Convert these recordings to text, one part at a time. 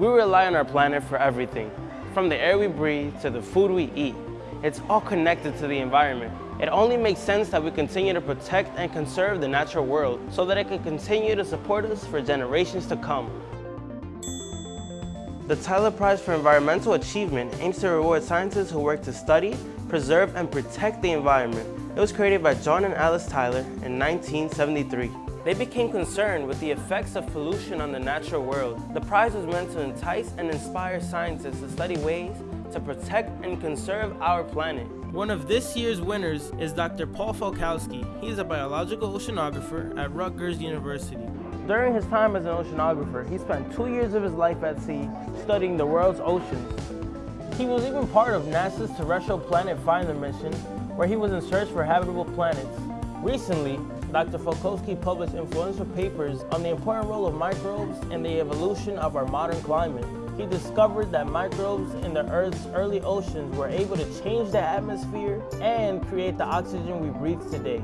We rely on our planet for everything, from the air we breathe to the food we eat. It's all connected to the environment. It only makes sense that we continue to protect and conserve the natural world so that it can continue to support us for generations to come. The Tyler Prize for Environmental Achievement aims to reward scientists who work to study, preserve, and protect the environment. It was created by John and Alice Tyler in 1973. They became concerned with the effects of pollution on the natural world. The prize was meant to entice and inspire scientists to study ways to protect and conserve our planet. One of this year's winners is Dr. Paul Falkowski. He is a biological oceanographer at Rutgers University. During his time as an oceanographer, he spent two years of his life at sea studying the world's oceans. He was even part of NASA's Terrestrial Planet Finder mission, where he was in search for habitable planets. Recently, Dr. Falkowski published influential papers on the important role of microbes in the evolution of our modern climate. He discovered that microbes in the Earth's early oceans were able to change the atmosphere and create the oxygen we breathe today.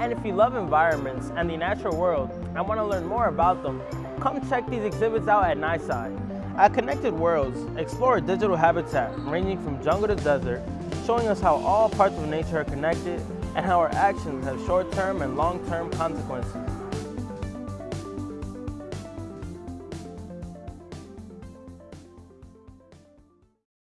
And if you love environments and the natural world and want to learn more about them, come check these exhibits out at NYSCI. At Connected Worlds, explore a digital habitat ranging from jungle to desert, showing us how all parts of nature are connected and how our actions have short-term and long-term consequences.